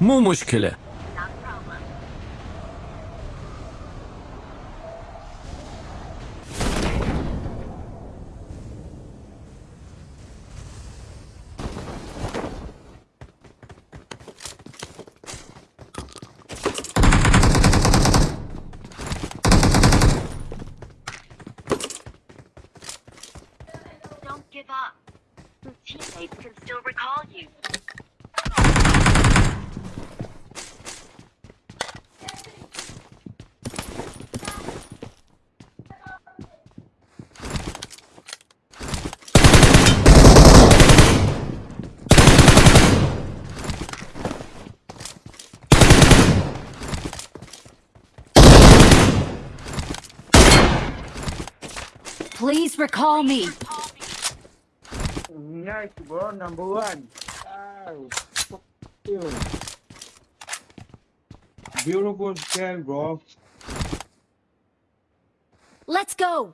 مو مشكلة Not a problem. Don't give up. Your teammates can still recall you. Please recall me. Nice, bro. Number one. Oh, fuck you. Beautiful scan, bro. Let's go.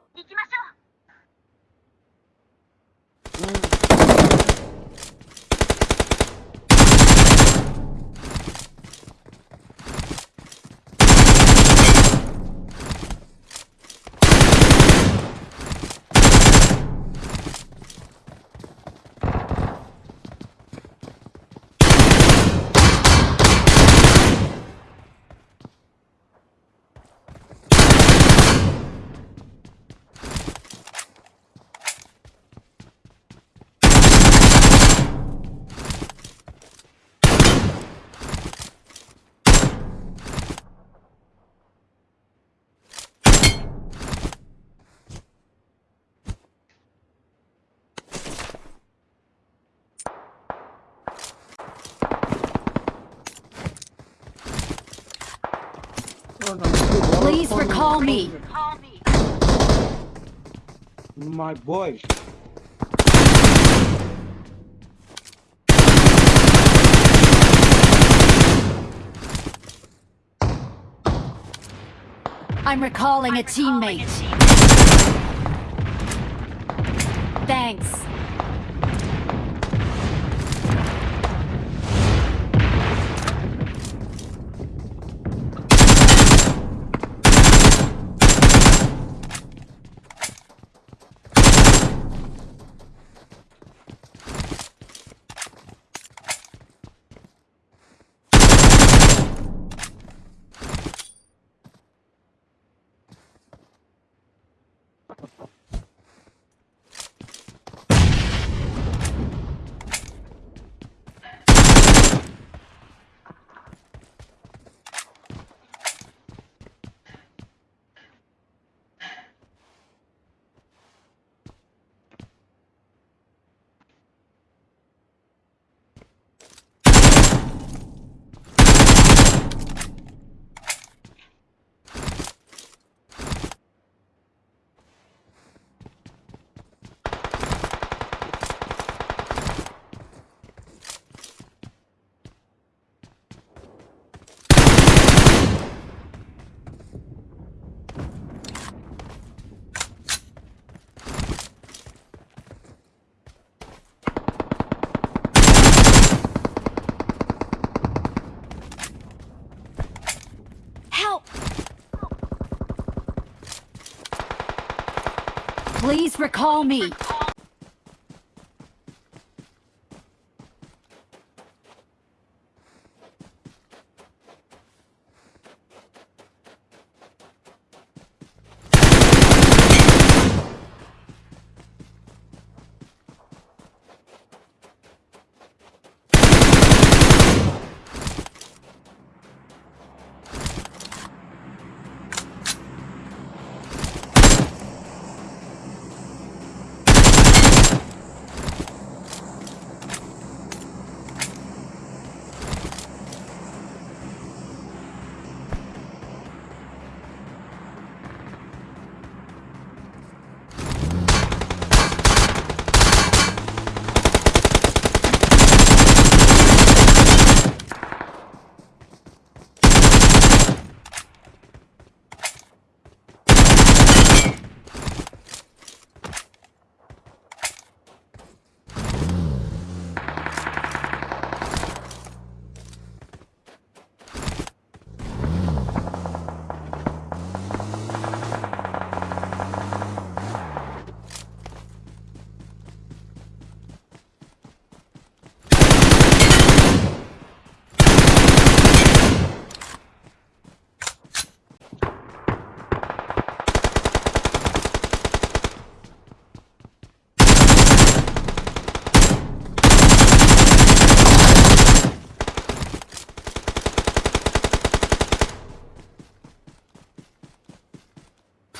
Please recall me. My boy. I'm recalling a I'm recalling teammate. teammate. Thanks. Please recall me.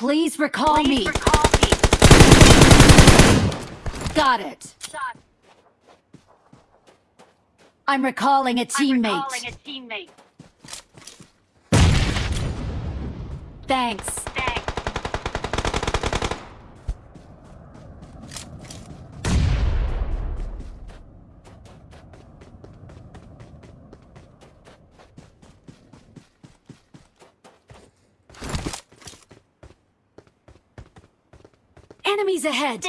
Please recall Please me. recall me. Got it. Shot. I'm recalling a I'm recalling a teammate. Thanks. Enemies ahead!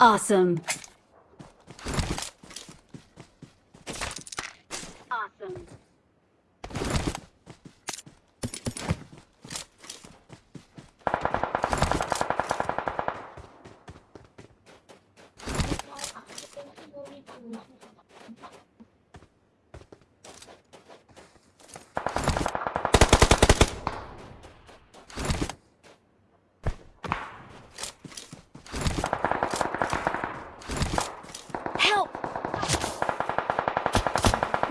Awesome. Awesome.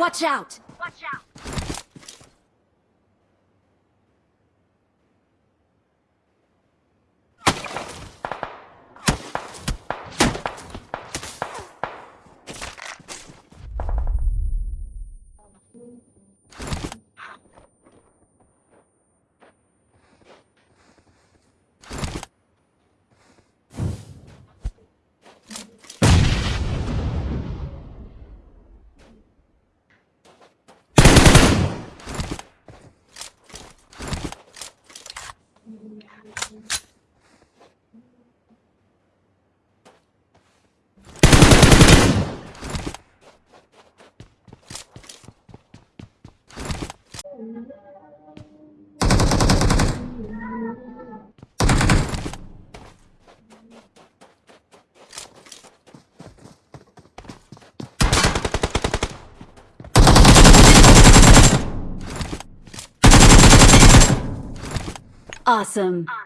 Watch out! Awesome. awesome.